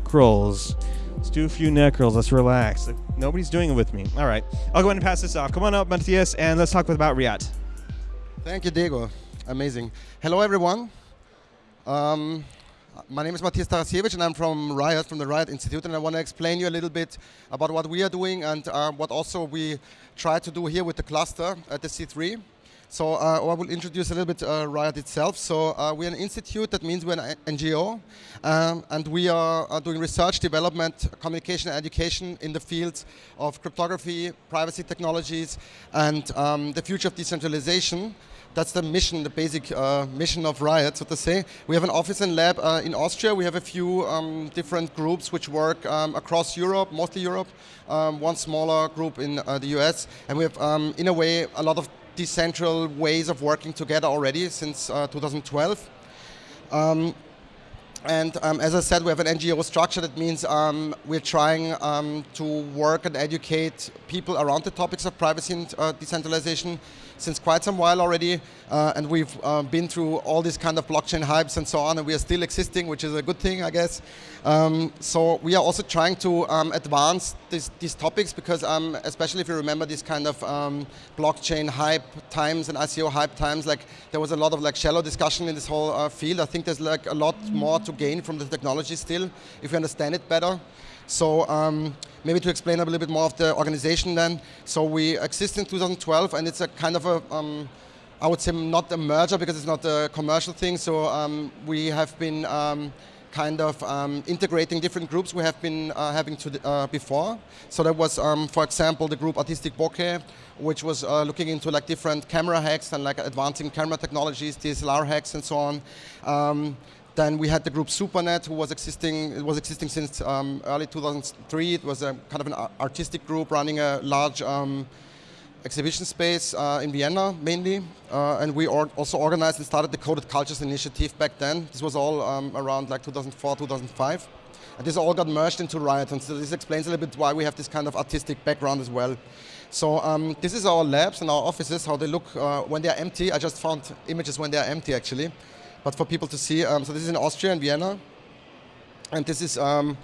neck rolls. Let's do a few neck rolls. Let's relax. Nobody's doing it with me. All right. I'll go ahead and pass this off. Come on up, Matthias, and let's talk about RIAT. Thank you, Diego. Amazing. Hello, everyone. Um, my name is Matthias Tarasiewicz, and I'm from RIAT, from the RIAT Institute, and I want to explain you a little bit about what we are doing and uh, what also we try to do here with the cluster at the C3. So uh, I will introduce a little bit uh, RIAT itself. So uh, we're an institute, that means we're an NGO, um, and we are, are, doing research, development, communication, and education in the fields of cryptography, privacy technologies, and um, the future of decentralization. That's the mission, the basic uh, mission of RIAT, so to say. We have an office and lab uh, in Austria. We have a few um, different groups which work um, across Europe, mostly Europe. Um, one smaller group in uh, the US. And we have, um, in a way, a lot of decentral ways of working together already since uh, 2012. Um, and um, as I said, we have an NGO structure. That means um, we're trying um, to work and educate people around the topics of privacy and uh, decentralization since quite some while already, uh, and we've uh, been through all these kind of blockchain hypes and so on, and we are still existing, which is a good thing, I guess. Um, so we are also trying to um, advance this, these topics because, um, especially if you remember these kind of um, blockchain hype times and ICO hype times, like there was a lot of like shallow discussion in this whole uh, field. I think there's like a lot more to gain from the technology still if you understand it better. So um, maybe to explain a little bit more of the organization then. So we exist in 2012 and it's a kind of a, um, I would say not a merger because it's not a commercial thing. So um, we have been um, kind of um, integrating different groups we have been uh, having to uh, before. So there was, um, for example, the group Artistic Bokeh, which was uh, looking into like different camera hacks and like advancing camera technologies, DSLR hacks and so on. Um, then we had the group SuperNet, who was existing. It was existing since um, early 2003. It was a kind of an artistic group running a large um, exhibition space uh, in Vienna, mainly. Uh, and we or also organized and started the Coded Cultures Initiative back then. This was all um, around like 2004, 2005. And this all got merged into RIAT. And so this explains a little bit why we have this kind of artistic background as well. So um, this is our labs and our offices, how they look uh, when they're empty. I just found images when they're empty, actually but for people to see. Um, so this is in Austria, in Vienna. And this is, um,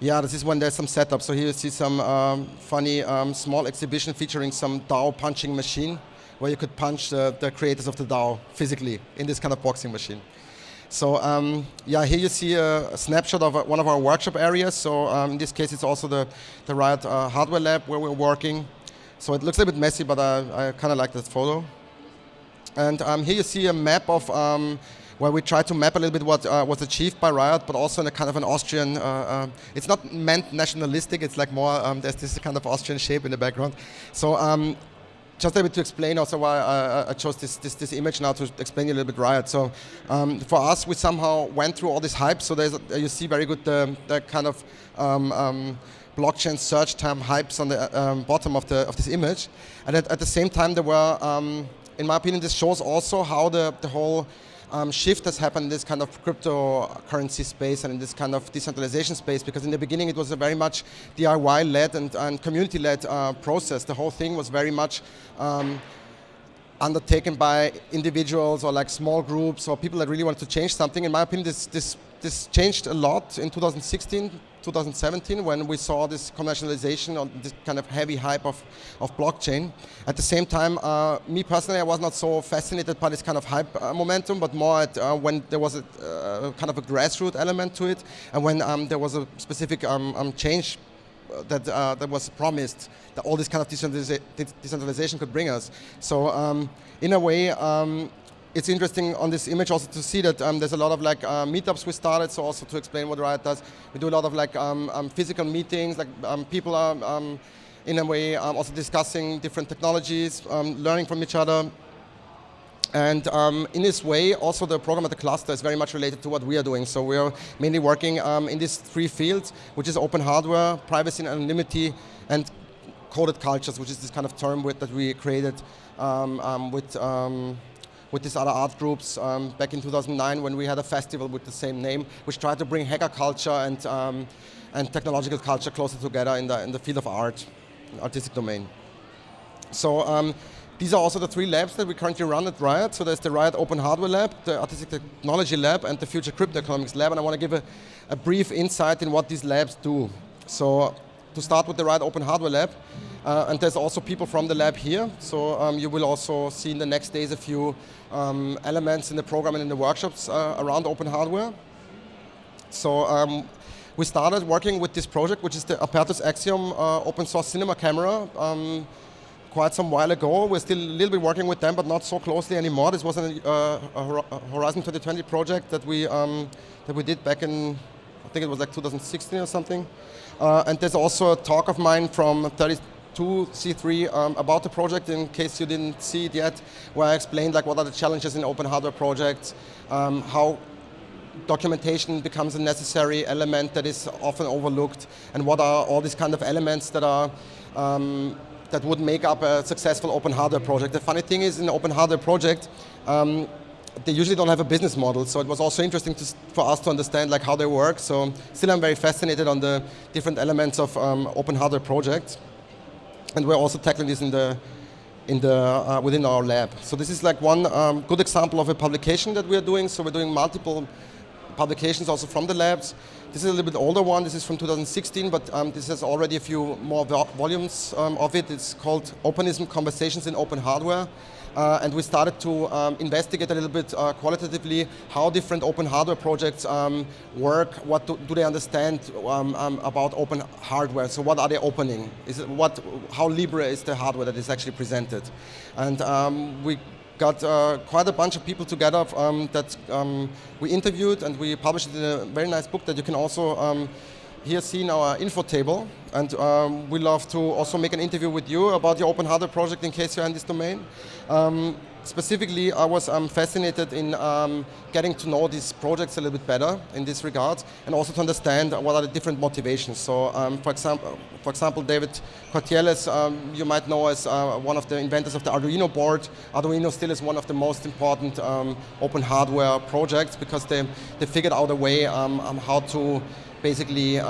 yeah, this is when there's some setup. So here you see some um, funny um, small exhibition featuring some DAO punching machine where you could punch the, the creators of the DAO physically in this kind of boxing machine. So um, yeah, here you see a, snapshot of one of our workshop areas. So um, in this case, it's also the, the RIAT uh, hardware lab where we're working. So it looks a bit messy, but I, I kind of like that photo. And here you see a map of where we try to map a little bit what uh, was achieved by RIAT, but also in a kind of an Austrian, uh, uh, it's not meant nationalistic, it's like more, um, there's this kind of Austrian shape in the background. So um, just a bit to explain also why I, I chose this, this, this, image now to explain a little bit RIAT. So um, for us, we somehow went through all this hype. So there's you see very good the, the kind of um, um, blockchain search term hypes on the um, bottom of the of this image, and at, at the same time there were, um, in my opinion, this shows also how the the whole um, shift has happened in this kind of cryptocurrency space and in this kind of decentralization space because in the beginning it was a very much DIY-led and, and community-led uh, process. The whole thing was very much um, undertaken by individuals or like small groups or people that really wanted to change something. In my opinion, this, this, this changed a lot in 2016, 2017 when we saw this commercialization or this kind of heavy hype of, of blockchain. At the same time, uh, me personally, I was not so fascinated by this kind of hype uh, momentum, but more at uh, when there was a uh, kind of a grassroots element to it and when um, there was a specific um, um, change that, uh, that was promised that all this kind of decentralization could bring us. So um, in a way, um, it's interesting on this image also to see that um, there's a lot of like uh, meetups we started, so also to explain what RIAT does. We do a lot of like um, um, physical meetings, like um, people are um, in a way also discussing different technologies, learning from each other. And in this way, also the program at the cluster is very much related to what we are doing. So we are mainly working in these three fields, which is open hardware, privacy and anonymity, and coded cultures, which is this kind of term with, that we created um, um with, um, with these other art groups um, back in 2009 when we had a festival with the same name, which tried to bring hacker culture and, and technological culture closer together in the, in the field of art, artistic domain. So These are also the three labs that we currently run at RIAT. So there's the RIAT Open Hardware Lab, the Artistic Technology Lab, and the Future Crypto Economics Lab. And I want to give a, a brief insight in what these labs do. So to start with the RIAT Open Hardware Lab, uh, and there's also people from the lab here. So um, you will also see in the next days a few um, elements in the program and in the workshops uh, around open hardware. So um, we started working with this project, which is the Apertus Axiom uh, open source cinema camera. Um, quite some while ago. We're still a little bit working with them, but not so closely anymore. This was an, uh, a Horizon 2020 project that we um, that we did back in, I think it was like 2016 or something. Uh, and there's also a talk of mine from 32C3 um, about the project, in case you didn't see it yet, where I explained like what are the challenges in open hardware projects, um, how documentation becomes a necessary element that is often overlooked, and what are all these kind of elements that are um, that would make up a successful open hardware project. The funny thing is, in open hardware project, um, they usually don't have a business model, so it was also interesting to, for us to understand like how they work. So still I'm very fascinated on the different elements of um, open hardware projects. And we're also tackling this in the, in the, uh, within our lab. So this is like one um, good example of a publication that we are doing. So we're doing multiple publications also from the labs. This is a little bit older one. This is from 2016, but um, this has already a few more volumes um, of it. It's called Openism Conversations in Open Hardware. Uh, and we started to um, investigate a little bit uh, qualitatively how different open hardware projects um, work, what do, do, they understand um, um about open hardware, so what are they opening, is it what, how libre is the hardware that is actually presented. And um, we got uh, quite a bunch of people together um, that we interviewed and we published a very nice book that you can also here see in our info table. And um, we love to also make an interview with you about your open hardware project in case you're in this domain. Um, specifically, I was um, fascinated in um, getting to know these projects a little bit better in this regard, and also to understand what are the different motivations. So, um, for example, for example, David Cuartielles, um, you might know as uh, one of the inventors of the Arduino board. Arduino still is one of the most important open hardware projects because they, they figured out a way how to basically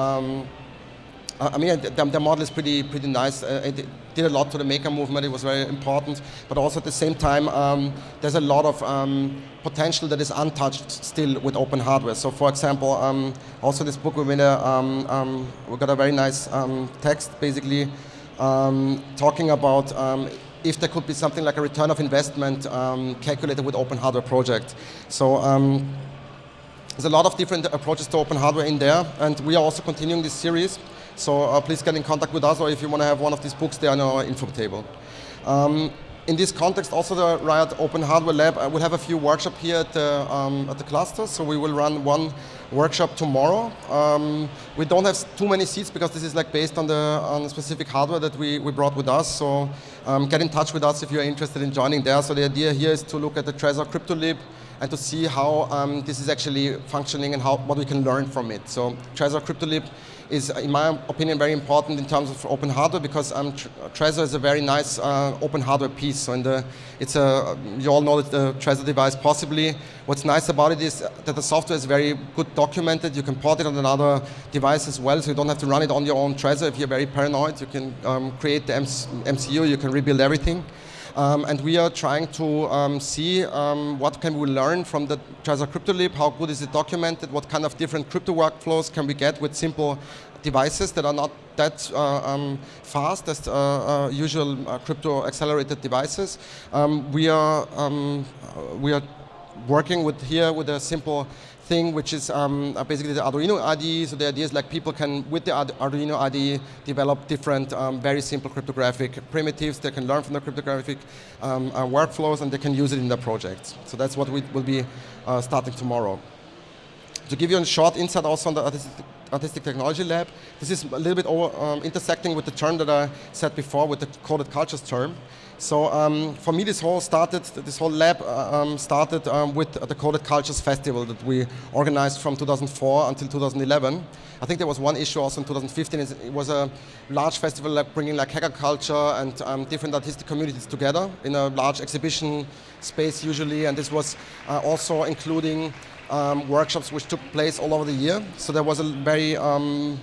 I mean, the, the, model is pretty pretty nice. Uh, it did a lot to the maker movement. It was very important, but also at the same time, um, there's a lot of um, potential that is untouched still with open hardware. So, for example, um, also this book we made a, um, um, we got a very nice um, text basically talking about if there could be something like a return of investment calculated with open hardware project. So. There's a lot of different approaches to open hardware in there, and we are also continuing this series. So uh, please get in contact with us, or if you want to have one of these books, they are on our info table. Um, in this context, also the RIAT Open Hardware Lab uh, will have a few workshops here at the, um, at the cluster. So we will run one workshop tomorrow. Um, we don't have too many seats because this is like based on the on specific hardware that we, we brought with us. So um, get in touch with us if you're interested in joining there. So the idea here is to look at the Trezor CryptoLib and to see how um, this is actually functioning and how what we can learn from it. So Trezor CryptoLib is, in my opinion, very important in terms of open hardware because um, Trezor is a very nice uh, open hardware piece. So in the, it's a, you all know that the Trezor device possibly. What's nice about it is that the software is very good documented. You can port it on another device as well, so you don't have to run it on your own Trezor. If you're very paranoid, you can um, create the MCU, you can rebuild everything. Um, and we are trying to um, see um, what can we learn from the Trezor CryptoLib, how good is it documented, what kind of different crypto workflows can we get with simple devices that are not that uh, um, fast as uh, uh, usual uh, crypto accelerated devices. Um, we are um, we are working with here with a simple thing, which is um, uh, basically the Arduino IDE. So the idea is like people can, with the Arduino IDE, develop different um, very simple cryptographic primitives. They can learn from the cryptographic um, uh, workflows and they can use it in their projects. So that's what we will be uh, starting tomorrow. To give you a short insight also on the artistic, artistic technology lab, this is a little bit over, um, intersecting with the term that I said before, with the coded cultures term. So um, for me, this whole started, this whole lab uh, um, started um, with the Coded Cultures Festival that we organized from 2004 until 2011. I think there was one issue also in 2015. It was a large festival like bringing like hacker culture and um, different artistic communities together in a large exhibition space usually. And this was uh, also including um, workshops which took place all over the year. So there was a very um,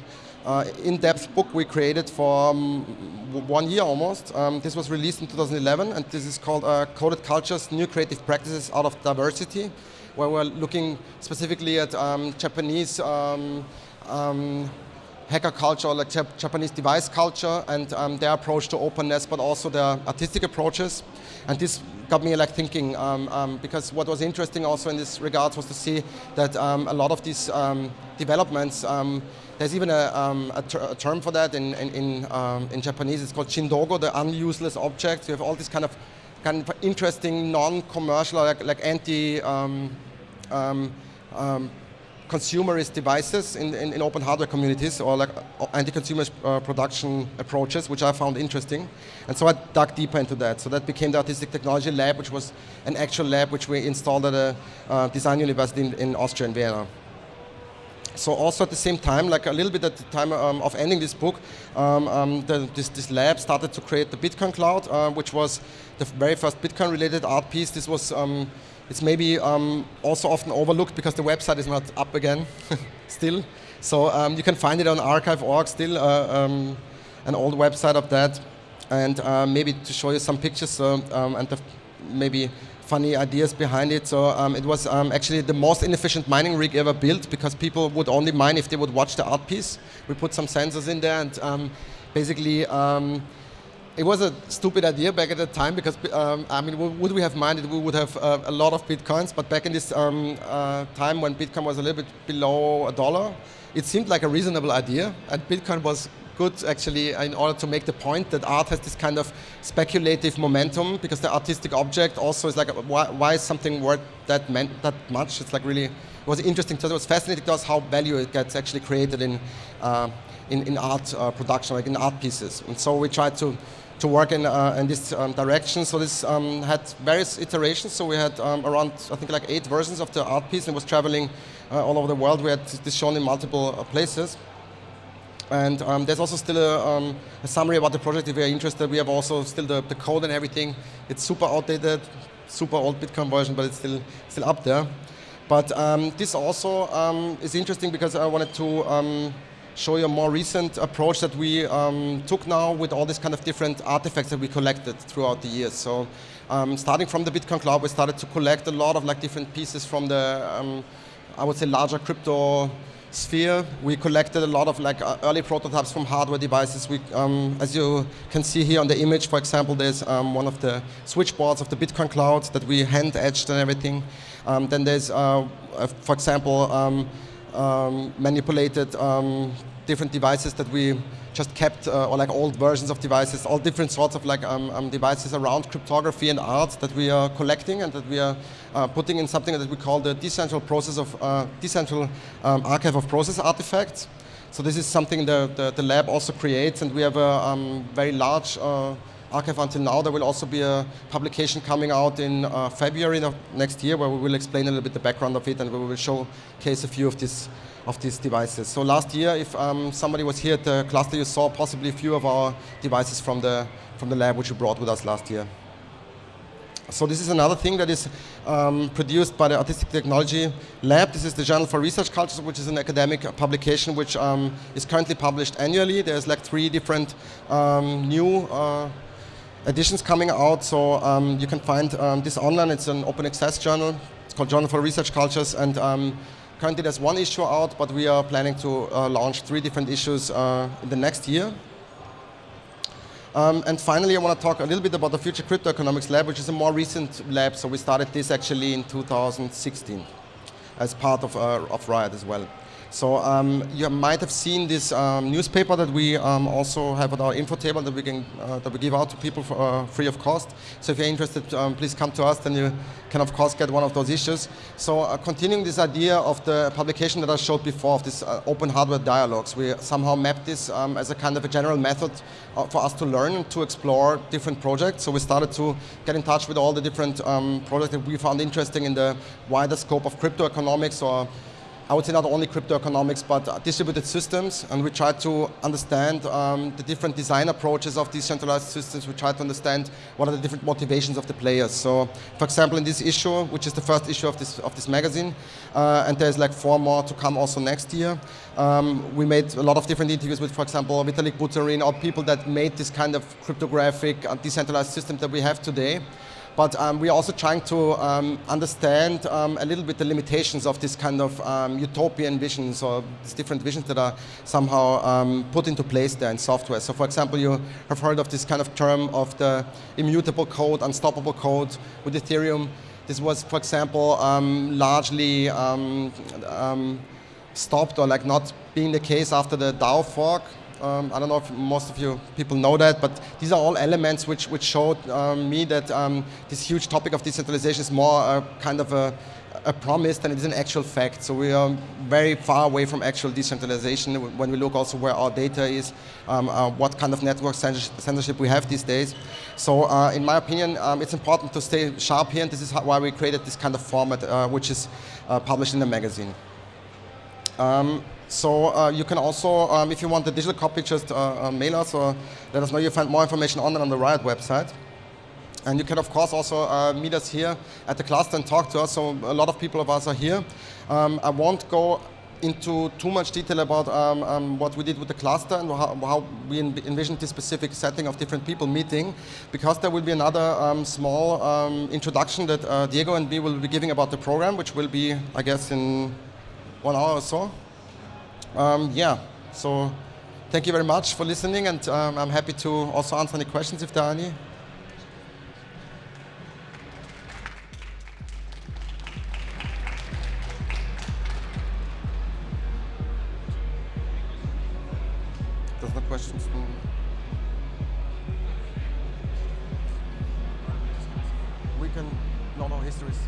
uh, in-depth book we created for um, one year almost. Um, this was released in 2011, and this is called uh, Coded Cultures, New Creative Practices Out of Diversity, where we're looking specifically at um, Japanese um, um, hacker culture, like Jap Japanese device culture, and um, their approach to openness, but also their artistic approaches. And this got me like thinking, um, um, because what was interesting also in this regards was to see that um, a lot of these um, developments, um, there's even a, a, ter a, term for that in, in, in, in, Japanese, it's called chindogu, the unuseless objects. You have all these kind of kind of interesting non-commercial, like, like anti consumerist devices in, in, in, open hardware communities or like uh, anti-consumer uh, production approaches, which I found interesting. And so I dug deeper into that. So that became the Artistic Technology Lab, which was an actual lab which we installed at a uh, design university in, in, Austria, in Vienna. So also at the same time, like a little bit at the time um, of ending this book, um, um, the, this, this, lab started to create the Bitcoin Cloud, uh, which was the very first Bitcoin-related art piece. This was um, it's maybe um, also often overlooked because the website is not up again still. So um, you can find it on archive.org still, uh, um, an old website of that. And uh, maybe to show you some pictures uh, and maybe funny ideas behind it. So um, it was um, actually the most inefficient mining rig ever built because people would only mine if they would watch the art piece. We put some sensors in there and um, basically it was a stupid idea back at the time because, um, I mean, would we have minded we would have uh, a lot of bitcoins, but back in this um, uh, time when Bitcoin was a little bit below a dollar, it seemed like a reasonable idea, and Bitcoin was good actually in order to make the point that art has this kind of speculative momentum because the artistic object also is like, why, why is something worth that, that much? It's like really, it was interesting, so it was fascinating to us how value it gets actually created in, uh, in, in, art uh, production, like in art pieces. And so we tried to to work in, uh, in this um, direction. So this um, had various iterations. So we had um, around, I think, like eight versions of the art piece and was traveling uh, all over the world. We had this shown in multiple uh, places. And um, there's also still a, um, a, summary about the project if you're interested. We have also still the, the code and everything. It's super outdated, super old Bitcoin version, but it's still, still up there. But um, this also is interesting because I wanted to show you a more recent approach that we um, took now with all these kind of different artifacts that we collected throughout the years. So um, starting from the Bitcoin Cloud, we started to collect a lot of like different pieces from the, um, I would say, larger crypto sphere. We collected a lot of like uh, early prototypes from hardware devices. We, um, as you can see here on the image, for example, there's um, one of the switchboards of the Bitcoin Cloud that we hand etched and everything. Um, then there's, uh, uh, for example, um, um, manipulated different devices that we just kept, uh, or like old versions of devices, all different sorts of like um, um, devices around cryptography and art that we are collecting and that we are uh, putting in something that we call the decentral process of uh, decentral um, archive of process artifacts. So this is something the, the, the lab also creates, and we have a um, very large archive until now. There will also be a publication coming out in uh, February of next year where we will explain a little bit the background of it and we will showcase a few of these of these devices. So last year, if um, somebody was here at the cluster, you saw possibly a few of our devices from the from the lab which we brought with us last year. So this is another thing that is um, produced by the Artistic Technology Lab. This is the Journal for Research Cultures, which is an academic publication which um, is currently published annually. There's like three different um, new uh, editions coming out. So um, you can find um, this online. It's an open access journal. It's called Journal for Research Cultures. And um, currently there's one issue out, but we are planning to uh, launch three different issues uh, in the next year. Um, and finally, I want to talk a little bit about the Future Crypto Economics Lab, which is a more recent lab. So we started this actually in 2016 as part of, uh, of RIAT as well. So um, you might have seen this um, newspaper that we um, also have at our info table that we can uh, that we give out to people for uh, free of cost. So if you're interested, um, please come to us. Then you can of course get one of those issues. So uh, continuing this idea of the publication that I showed before of this uh, open hardware dialogues, we somehow mapped this um, as a kind of a general method uh, for us to learn and to explore different projects. So we started to get in touch with all the different um, projects that we found interesting in the wider scope of crypto economics or I would say not only crypto economics, but distributed systems. And we try to understand um, the different design approaches of decentralized systems. We try to understand what are the different motivations of the players. So, for example, in this issue, which is the first issue of this, of this magazine, uh, and there's like four more to come also next year, um, we made a lot of different interviews with, for example, Vitalik Buterin or people that made this kind of cryptographic uh, decentralized system that we have today. But um, we're also trying to um, understand um, a little bit the limitations of this kind of um, utopian visions or these different visions that are somehow um, put into place there in software. So for example, you have heard of this kind of term of the immutable code, unstoppable code with Ethereum. This was, for example, largely stopped or like not being the case after the DAO fork. Um, I don't know if most of you people know that, but these are all elements which, which showed um, me that um, this huge topic of decentralization is more a, kind of a, a, promise than it is an actual fact. So we are very far away from actual decentralization when we look also where our data is, um, uh, what kind of network censorship we have these days. So uh, in my opinion, um, it's important to stay sharp here, and this is how, why we created this kind of format, uh, which is uh, published in the magazine. Um, so uh, you can also, um, if you want the digital copy, just uh, uh, mail us or let us know. You find more information on it on the RIAT website. And you can, of course, also uh, meet us here at the cluster and talk to us. So a lot of people of us are here. Um, I won't go into too much detail about um, um, what we did with the cluster and how, how we envisioned this specific setting of different people meeting, because there will be another um, small um, introduction that uh, Diego and me will be giving about the program, which will be, I guess, in one hour or so. Um, yeah, so thank you very much for listening, and um, I'm happy to also answer any questions if there are any. There's no questions. We can, no, no, histories.